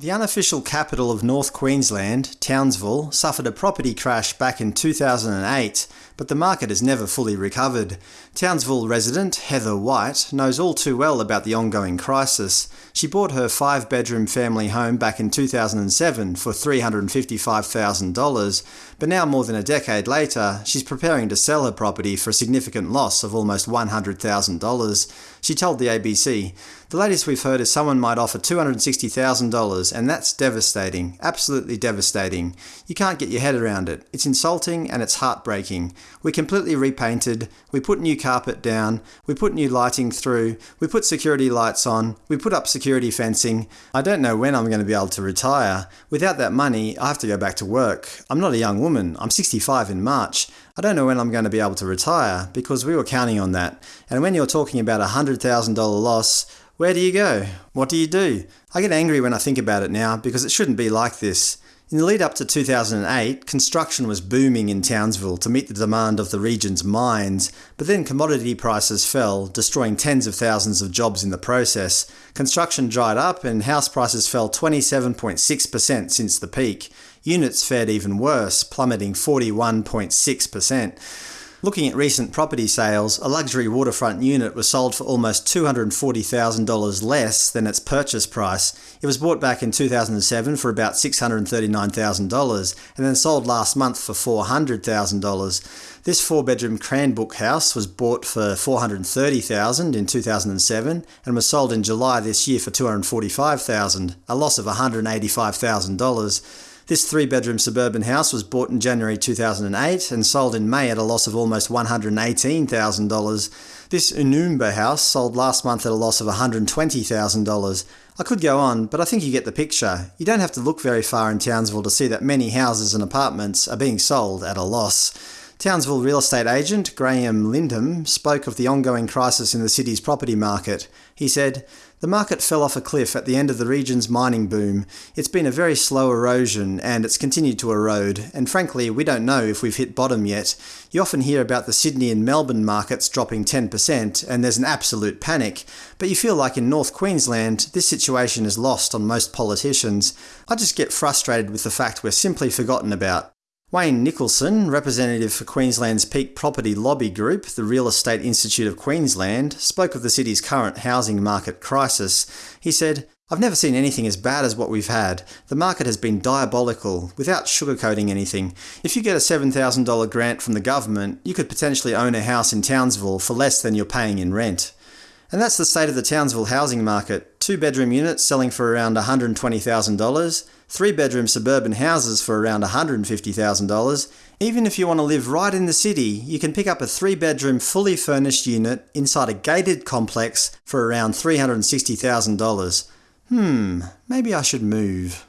The unofficial capital of North Queensland, Townsville, suffered a property crash back in 2008, but the market has never fully recovered. Townsville resident Heather White knows all too well about the ongoing crisis. She bought her five-bedroom family home back in 2007 for $355,000, but now more than a decade later, she's preparing to sell her property for a significant loss of almost $100,000. She told the ABC, The latest we've heard is someone might offer $260,000 and that's devastating. Absolutely devastating. You can't get your head around it. It's insulting and it's heartbreaking. We completely repainted, we put new carpet down, we put new lighting through, we put security lights on, we put up security fencing. I don't know when I'm going to be able to retire. Without that money, I have to go back to work. I'm not a young woman. I'm 65 in March. I don't know when I'm going to be able to retire, because we were counting on that. And when you're talking about a $100,000 loss, where do you go? What do you do? I get angry when I think about it now, because it shouldn't be like this. In the lead up to 2008, construction was booming in Townsville to meet the demand of the region's mines, but then commodity prices fell, destroying tens of thousands of jobs in the process. Construction dried up and house prices fell 27.6% since the peak. Units fared even worse, plummeting 41.6%. Looking at recent property sales, a luxury waterfront unit was sold for almost $240,000 less than its purchase price. It was bought back in 2007 for about $639,000 and then sold last month for $400,000. This four-bedroom Cranbrook house was bought for $430,000 in 2007 and was sold in July this year for $245,000, a loss of $185,000. This three-bedroom suburban house was bought in January 2008 and sold in May at a loss of almost $118,000. This Oonoonba house sold last month at a loss of $120,000. I could go on, but I think you get the picture. You don't have to look very far in Townsville to see that many houses and apartments are being sold at a loss. Townsville real estate agent Graham Lindham spoke of the ongoing crisis in the city's property market. He said, The market fell off a cliff at the end of the region's mining boom. It's been a very slow erosion, and it's continued to erode, and frankly, we don't know if we've hit bottom yet. You often hear about the Sydney and Melbourne markets dropping 10%, and there's an absolute panic, but you feel like in North Queensland, this situation is lost on most politicians. I just get frustrated with the fact we're simply forgotten about. Wayne Nicholson, representative for Queensland's peak property lobby group, the Real Estate Institute of Queensland, spoke of the city's current housing market crisis. He said, I've never seen anything as bad as what we've had. The market has been diabolical, without sugarcoating anything. If you get a $7,000 grant from the government, you could potentially own a house in Townsville for less than you're paying in rent. And that's the state of the Townsville housing market. Two bedroom units selling for around $120,000, three bedroom suburban houses for around $150,000. Even if you want to live right in the city, you can pick up a three bedroom fully furnished unit inside a gated complex for around $360,000. Hmm, maybe I should move.